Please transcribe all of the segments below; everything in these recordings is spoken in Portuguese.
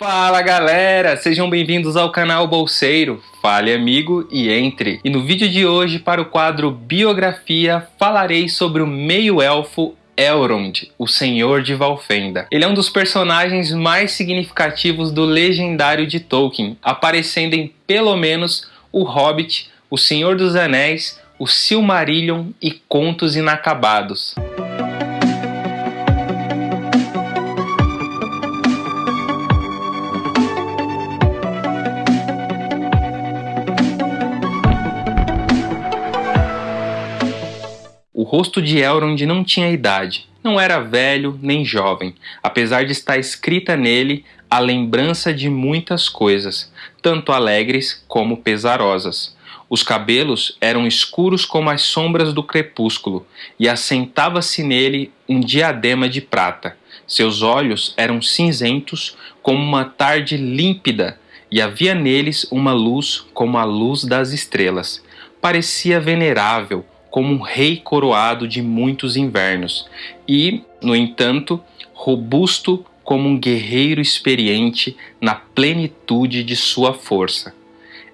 Fala galera, sejam bem-vindos ao canal Bolseiro. Fale amigo e entre. E no vídeo de hoje, para o quadro Biografia, falarei sobre o meio-elfo Elrond, o Senhor de Valfenda. Ele é um dos personagens mais significativos do legendário de Tolkien, aparecendo em pelo menos O Hobbit, O Senhor dos Anéis, O Silmarillion e Contos Inacabados. Rosto de Elrond não tinha idade, não era velho nem jovem, apesar de estar escrita nele a lembrança de muitas coisas, tanto alegres como pesarosas. Os cabelos eram escuros como as sombras do crepúsculo, e assentava-se nele um diadema de prata. Seus olhos eram cinzentos como uma tarde límpida, e havia neles uma luz como a luz das estrelas. Parecia venerável, como um rei coroado de muitos invernos, e, no entanto, robusto como um guerreiro experiente na plenitude de sua força.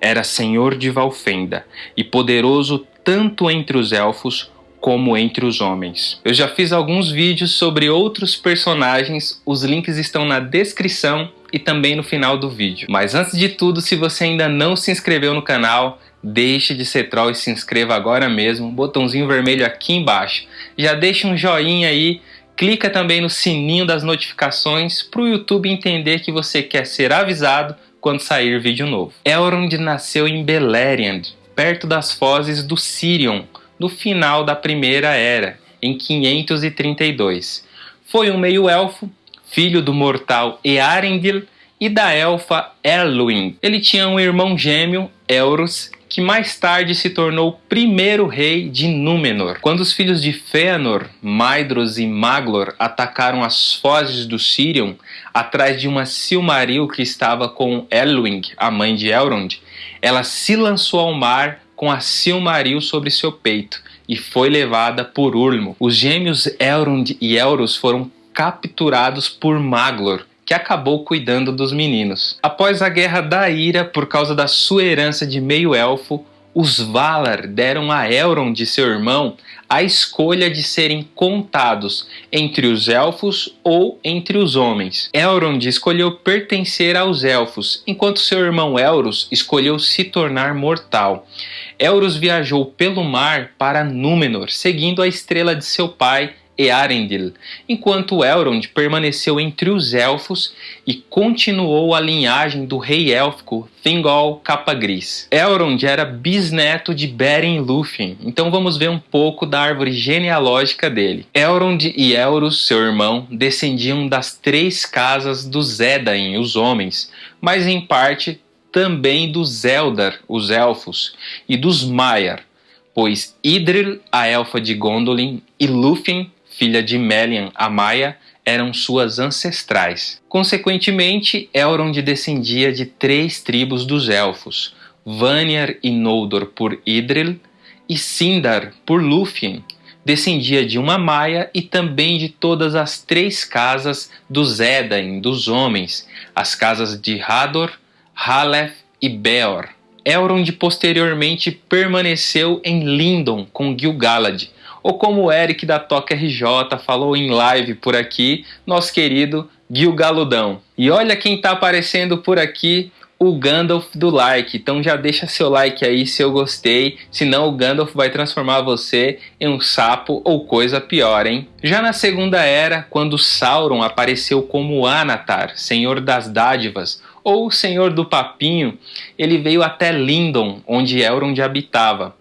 Era senhor de Valfenda e poderoso tanto entre os elfos como entre os homens. Eu já fiz alguns vídeos sobre outros personagens, os links estão na descrição e também no final do vídeo. Mas antes de tudo, se você ainda não se inscreveu no canal, deixe de ser troll e se inscreva agora mesmo, botãozinho vermelho aqui embaixo. Já deixa um joinha aí, clica também no sininho das notificações para o YouTube entender que você quer ser avisado quando sair vídeo novo. Elrond nasceu em Beleriand, perto das fozes do Sirion, no final da Primeira Era, em 532. Foi um meio-elfo, filho do mortal Earendil e da elfa Elwing. Ele tinha um irmão gêmeo, Elros, que mais tarde se tornou o primeiro rei de Númenor. Quando os filhos de Fëanor, Maedhros e Maglor atacaram as fozes do Sirion atrás de uma Silmaril que estava com Elwing, a mãe de Elrond, ela se lançou ao mar com a Silmaril sobre seu peito e foi levada por Ulmo. Os gêmeos Elrond e Elros foram capturados por Maglor, que acabou cuidando dos meninos. Após a Guerra da Ira, por causa da sua herança de meio-elfo, os Valar deram a Elrond, seu irmão, a escolha de serem contados entre os elfos ou entre os homens. Elrond escolheu pertencer aos elfos, enquanto seu irmão Elros escolheu se tornar mortal. Elros viajou pelo mar para Númenor, seguindo a estrela de seu pai Earendil, enquanto Elrond permaneceu entre os elfos e continuou a linhagem do rei élfico Thingol Capa-Gris. Elrond era bisneto de Beren Lúthien, então vamos ver um pouco da árvore genealógica dele. Elrond e Elros, seu irmão, descendiam das três casas dos Edain, os homens, mas em parte também dos Eldar, os elfos, e dos Maiar, pois Idril, a elfa de Gondolin, e Lúthien, filha de Melian, a Maia, eram suas ancestrais. Consequentemente, Elrond descendia de três tribos dos Elfos, Vanyar e Noldor por Idril e Sindar por Lúthien. Descendia de uma Maia e também de todas as três casas dos Edain, dos homens, as casas de Hador, Haleth e Beor. Elrond posteriormente permaneceu em Lindon com Gil-galad, ou como o Eric da Toca RJ falou em live por aqui, nosso querido Gil Galudão. E olha quem tá aparecendo por aqui, o Gandalf do like. Então já deixa seu like aí se eu gostei, senão o Gandalf vai transformar você em um sapo ou coisa pior, hein? Já na Segunda Era, quando Sauron apareceu como Anatar, Senhor das Dádivas, ou Senhor do Papinho, ele veio até Lindon, onde Elrond habitava.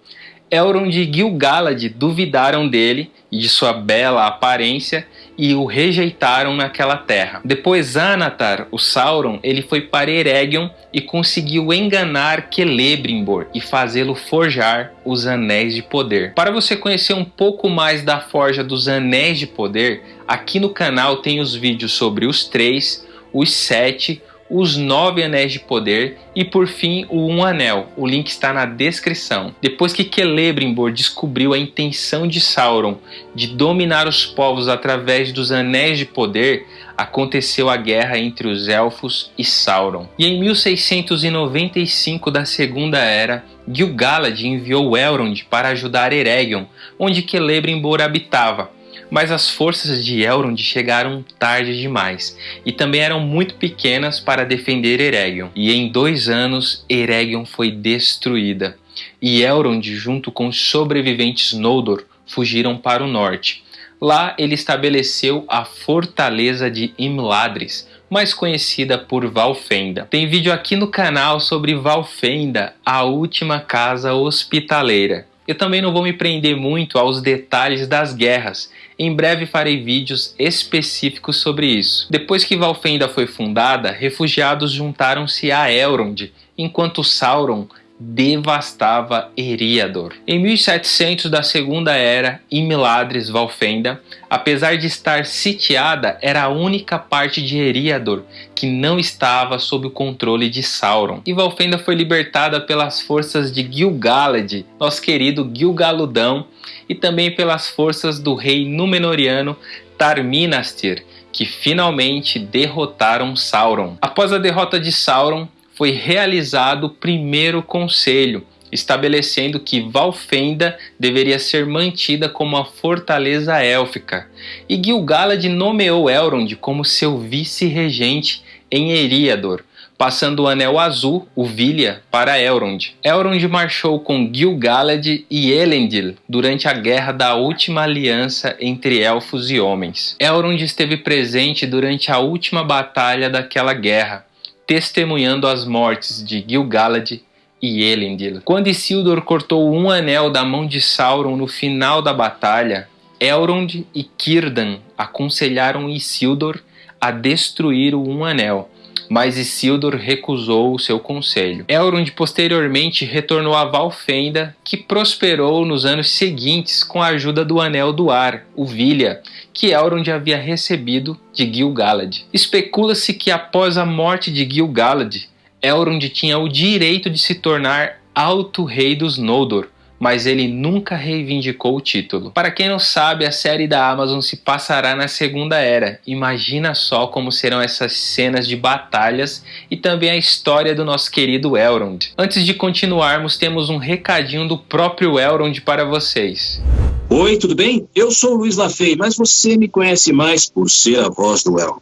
Elrond e Gil-galad duvidaram dele e de sua bela aparência e o rejeitaram naquela terra. Depois Anatar, o Sauron, ele foi para Eregion e conseguiu enganar Celebrimbor e fazê-lo forjar os Anéis de Poder. Para você conhecer um pouco mais da forja dos Anéis de Poder, aqui no canal tem os vídeos sobre os três, os sete, os nove anéis de poder e por fim o um anel. O link está na descrição. Depois que Celebrimbor descobriu a intenção de Sauron de dominar os povos através dos anéis de poder, aconteceu a guerra entre os Elfos e Sauron. E em 1695 da Segunda Era, Gil-galad enviou Elrond para ajudar Eregion, onde Celebrimbor habitava, mas as forças de Elrond chegaram tarde demais e também eram muito pequenas para defender Eregion. E em dois anos, Eregion foi destruída e Elrond, junto com os sobreviventes Noldor, fugiram para o norte. Lá ele estabeleceu a fortaleza de Imladris, mais conhecida por Valfenda. Tem vídeo aqui no canal sobre Valfenda, a última casa hospitaleira. Eu também não vou me prender muito aos detalhes das guerras. Em breve farei vídeos específicos sobre isso. Depois que Valfenda foi fundada, refugiados juntaram-se a Elrond, enquanto Sauron devastava Eriador. Em 1700 da Segunda Era, Imladris Valfenda, apesar de estar sitiada, era a única parte de Eriador que não estava sob o controle de Sauron. E Valfenda foi libertada pelas forças de Gil-galad, nosso querido Gil-galudão, e também pelas forças do rei Númenoriano Tarminastir, que finalmente derrotaram Sauron. Após a derrota de Sauron, foi realizado o primeiro conselho, estabelecendo que Valfenda deveria ser mantida como a fortaleza élfica, e Gil-galad nomeou Elrond como seu vice-regente em Eriador, passando o Anel Azul, o Vilha, para Elrond. Elrond marchou com Gil-galad e Elendil durante a Guerra da Última Aliança entre Elfos e Homens. Elrond esteve presente durante a última batalha daquela guerra, testemunhando as mortes de Gil-galad e Elendil. Quando Isildur cortou um anel da mão de Sauron no final da batalha, Elrond e Círdan aconselharam Isildur a destruir o Um Anel, mas Isildur recusou o seu conselho. Elrond posteriormente retornou a Valfenda, que prosperou nos anos seguintes com a ajuda do Anel do Ar, o Vilha, que Elrond havia recebido de Gil-galad. Especula-se que após a morte de Gil-galad, Elrond tinha o direito de se tornar Alto Rei dos Noldor, mas ele nunca reivindicou o título. Para quem não sabe, a série da Amazon se passará na Segunda Era. Imagina só como serão essas cenas de batalhas e também a história do nosso querido Elrond. Antes de continuarmos, temos um recadinho do próprio Elrond para vocês. Oi, tudo bem? Eu sou o Luiz Lafay, mas você me conhece mais por ser a voz do Elrond.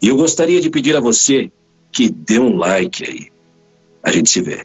E eu gostaria de pedir a você que dê um like aí. A gente se vê.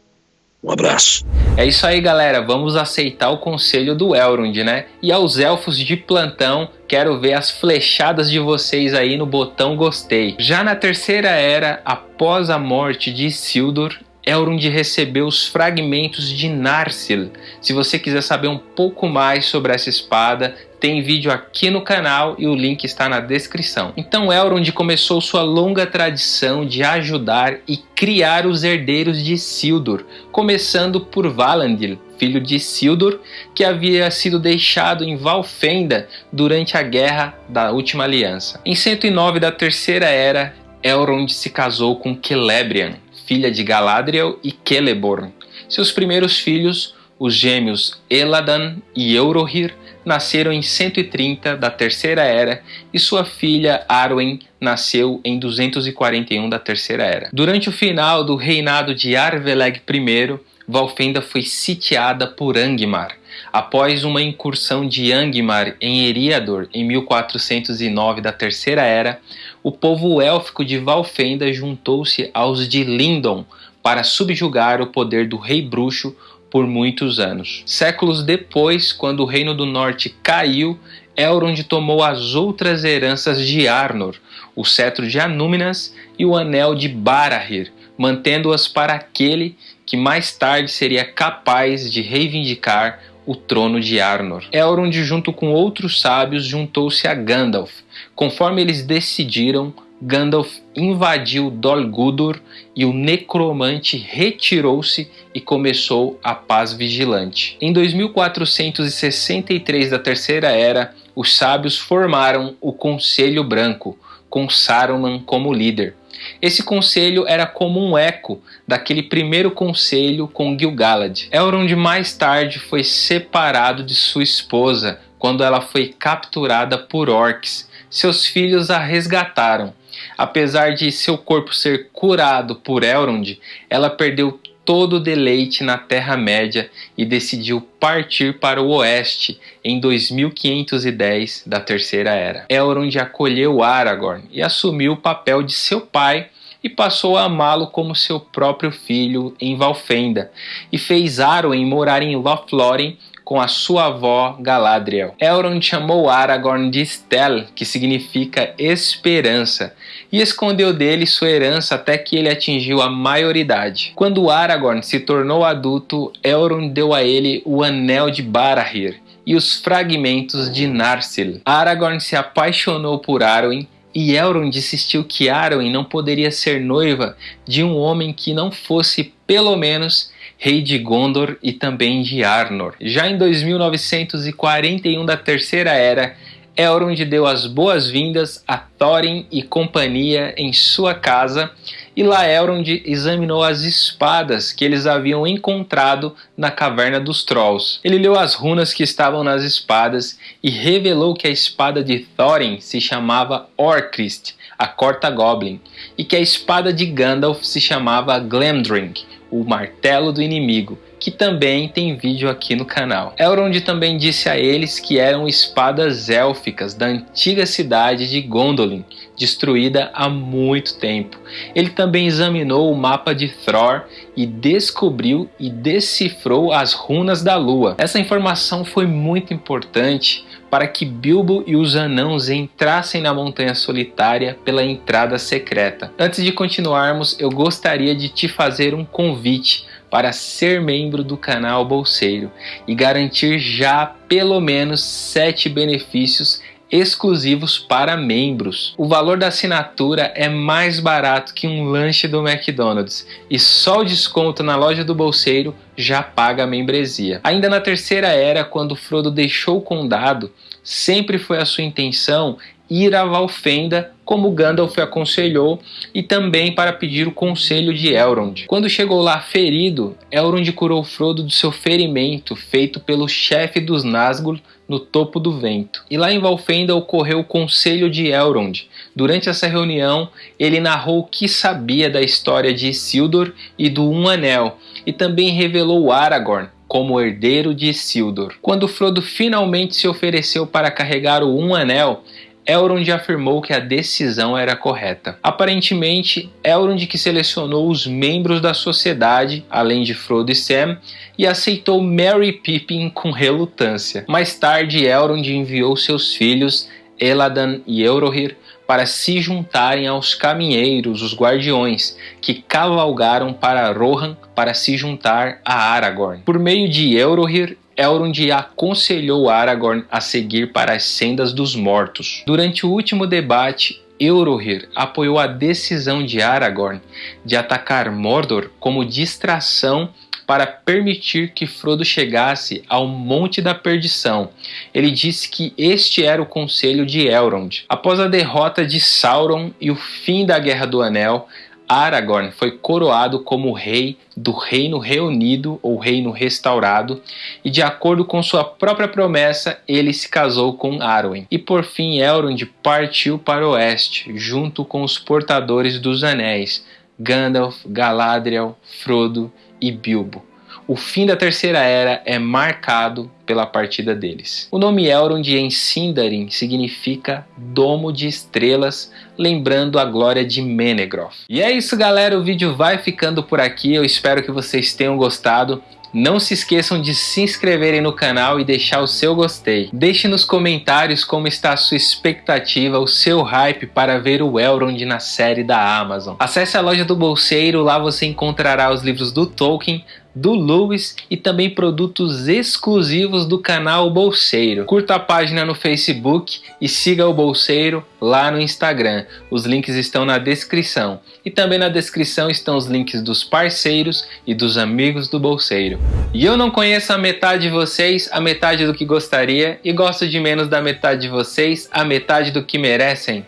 Um abraço. É isso aí, galera. Vamos aceitar o conselho do Elrond, né? E aos elfos de plantão, quero ver as flechadas de vocês aí no botão gostei. Já na terceira era, após a morte de Isildur, Elrond recebeu os fragmentos de Narsil. Se você quiser saber um pouco mais sobre essa espada, tem vídeo aqui no canal e o link está na descrição. Então Elrond começou sua longa tradição de ajudar e criar os herdeiros de Isildur, começando por Valandil, filho de Isildur, que havia sido deixado em Valfenda durante a Guerra da Última Aliança. Em 109 da Terceira Era, Elrond se casou com Celebrian, filha de Galadriel e Celeborn. Seus primeiros filhos, os gêmeos Eladan e Eurohir, nasceram em 130 da Terceira Era e sua filha Arwen nasceu em 241 da Terceira Era. Durante o final do reinado de Arveleg I, Valfenda foi sitiada por Angmar. Após uma incursão de Angmar em Eriador em 1409 da Terceira Era, o povo élfico de Valfenda juntou-se aos de Lindon para subjugar o poder do rei bruxo por muitos anos. Séculos depois, quando o Reino do Norte caiu, Elrond tomou as outras heranças de Arnor, o cetro de Anúminas e o anel de Barahir, mantendo-as para aquele que mais tarde seria capaz de reivindicar o trono de Arnor. Elrond, junto com outros sábios, juntou-se a Gandalf. Conforme eles decidiram, Gandalf invadiu Dol Guldur e o necromante retirou-se e começou a paz vigilante. Em 2463 da Terceira Era, os sábios formaram o Conselho Branco, com Saruman como líder. Esse conselho era como um eco daquele primeiro conselho com Gil-galad. Elrond mais tarde foi separado de sua esposa quando ela foi capturada por orcs. Seus filhos a resgataram. Apesar de seu corpo ser curado por Elrond, ela perdeu todo o deleite na Terra-média e decidiu partir para o oeste em 2510 da Terceira Era. Elrond acolheu Aragorn e assumiu o papel de seu pai e passou a amá-lo como seu próprio filho em Valfenda, e fez Arwen morar em Lothlórien com a sua avó Galadriel. Elrond chamou Aragorn de Stel, que significa esperança, e escondeu dele sua herança até que ele atingiu a maioridade. Quando Aragorn se tornou adulto, Elrond deu a ele o Anel de Barahir e os fragmentos de Narsil. Aragorn se apaixonou por Arwen e Elrond insistiu que Arwen não poderia ser noiva de um homem que não fosse, pelo menos, rei de Gondor e também de Arnor. Já em 2941 da Terceira Era, Elrond deu as boas-vindas a Thorin e companhia em sua casa, e lá Elrond examinou as espadas que eles haviam encontrado na caverna dos Trolls. Ele leu as runas que estavam nas espadas e revelou que a espada de Thorin se chamava Orcrist, a Corta Goblin, e que a espada de Gandalf se chamava Glamdring, o martelo do inimigo, que também tem vídeo aqui no canal. Elrond também disse a eles que eram espadas élficas da antiga cidade de Gondolin, destruída há muito tempo. Ele também examinou o mapa de Thror e descobriu e decifrou as runas da lua. Essa informação foi muito importante para que Bilbo e os anãos entrassem na Montanha Solitária pela entrada secreta. Antes de continuarmos, eu gostaria de te fazer um convite para ser membro do canal Bolseiro e garantir já pelo menos 7 benefícios exclusivos para membros. O valor da assinatura é mais barato que um lanche do McDonald's e só o desconto na loja do bolseiro já paga a membresia. Ainda na terceira era, quando Frodo deixou o condado, sempre foi a sua intenção ir a Valfenda, como Gandalf aconselhou, e também para pedir o conselho de Elrond. Quando chegou lá ferido, Elrond curou Frodo do seu ferimento feito pelo chefe dos Nazgûl no topo do vento. E lá em Valfenda ocorreu o conselho de Elrond. Durante essa reunião, ele narrou o que sabia da história de Isildur e do Um Anel, e também revelou Aragorn, como herdeiro de Isildur. Quando Frodo finalmente se ofereceu para carregar o Um Anel, Elrond afirmou que a decisão era correta. Aparentemente, Elrond que selecionou os membros da sociedade, além de Frodo e Sam, e aceitou Merry Pippin com relutância. Mais tarde, Elrond enviou seus filhos Eladan e Eurohir para se juntarem aos caminheiros, os guardiões, que cavalgaram para Rohan para se juntar a Aragorn. Por meio de Eurohir, Elrond aconselhou Aragorn a seguir para as sendas dos mortos. Durante o último debate, Eurohir apoiou a decisão de Aragorn de atacar Mordor como distração para permitir que Frodo chegasse ao Monte da Perdição. Ele disse que este era o conselho de Elrond. Após a derrota de Sauron e o fim da Guerra do Anel, Aragorn foi coroado como rei do Reino Reunido ou Reino Restaurado, e de acordo com sua própria promessa, ele se casou com Arwen. E por fim, Elrond partiu para o oeste, junto com os portadores dos anéis, Gandalf, Galadriel, Frodo e Bilbo o fim da Terceira Era é marcado pela partida deles. O nome Elrond em Sindarin significa Domo de Estrelas, lembrando a glória de Menegroth. E é isso galera, o vídeo vai ficando por aqui, eu espero que vocês tenham gostado. Não se esqueçam de se inscreverem no canal e deixar o seu gostei. Deixe nos comentários como está a sua expectativa, o seu hype para ver o Elrond na série da Amazon. Acesse a loja do Bolseiro, lá você encontrará os livros do Tolkien, do Lewis e também produtos exclusivos do canal Bolseiro. Curta a página no Facebook e siga o Bolseiro lá no Instagram. Os links estão na descrição. E também na descrição estão os links dos parceiros e dos amigos do Bolseiro. E eu não conheço a metade de vocês, a metade do que gostaria, e gosto de menos da metade de vocês, a metade do que merecem.